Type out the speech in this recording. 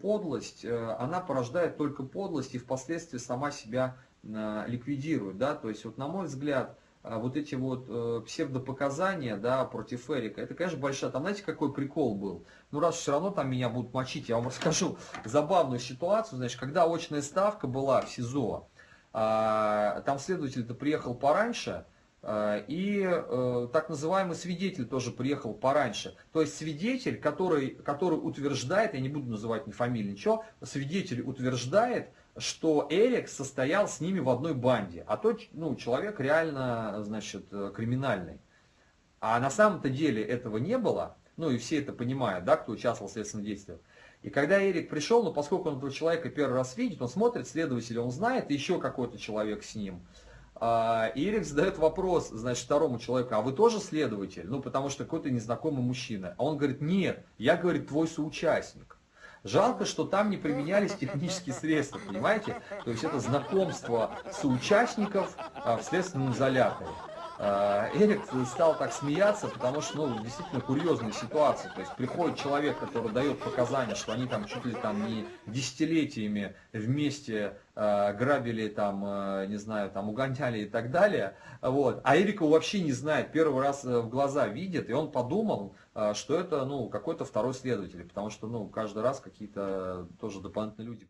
Подлость, э, она порождает только подлость и впоследствии сама себя э, ликвидирует, да, то есть вот на мой взгляд, э, вот эти вот псевдопоказания, да, против Эрика, это, конечно, большая, там, знаете, какой прикол был? Ну, раз все равно там меня будут мочить, я вам расскажу забавную ситуацию, значит, когда очная ставка была в СИЗО, а, там следователь-то приехал пораньше, и э, так называемый свидетель тоже приехал пораньше. То есть свидетель, который, который утверждает, я не буду называть ни фамилии, ничего, свидетель утверждает, что Эрик состоял с ними в одной банде, а тот ну, человек реально значит, э, криминальный. А на самом-то деле этого не было, ну и все это понимают, да, кто участвовал в следственном действии. И когда Эрик пришел, ну поскольку он этого человека первый раз видит, он смотрит, следователя он знает, и еще какой-то человек с ним. А, и Эрик задает вопрос, значит, второму человеку, а вы тоже следователь? Ну, потому что какой-то незнакомый мужчина. А он говорит, нет, я, говорит, твой соучастник. Жалко, что там не применялись технические средства, понимаете? То есть это знакомство соучастников а, в следственном изоляторе. А, Эрик стал так смеяться, потому что, ну, действительно курьезная ситуация. То есть приходит человек, который дает показания, что они там чуть ли там не десятилетиями вместе э, грабили там, э, не знаю, там угоняли и так далее. Вот. А Эрик вообще не знает, первый раз в глаза видит, и он подумал, э, что это, ну, какой-то второй следователь, потому что, ну, каждый раз какие-то тоже дополнительные люди